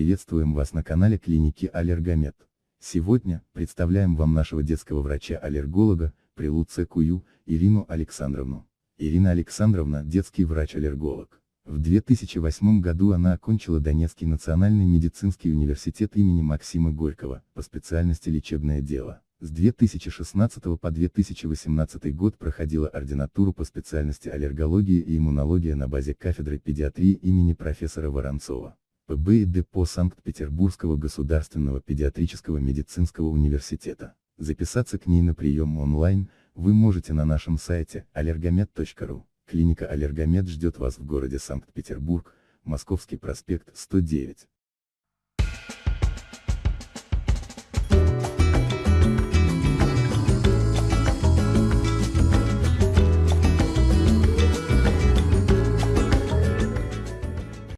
Приветствуем вас на канале клиники Аллергомед. Сегодня, представляем вам нашего детского врача-аллерголога, Прилуция Кую, Ирину Александровну. Ирина Александровна – детский врач-аллерголог. В 2008 году она окончила Донецкий национальный медицинский университет имени Максима Горького, по специальности лечебное дело. С 2016 по 2018 год проходила ординатуру по специальности аллергология и иммунология на базе кафедры педиатрии имени профессора Воронцова. ПБ и депо Санкт-Петербургского государственного педиатрического медицинского университета. Записаться к ней на прием онлайн, вы можете на нашем сайте allergomed.ru. Клиника Аллергомед ждет вас в городе Санкт-Петербург, Московский проспект 109.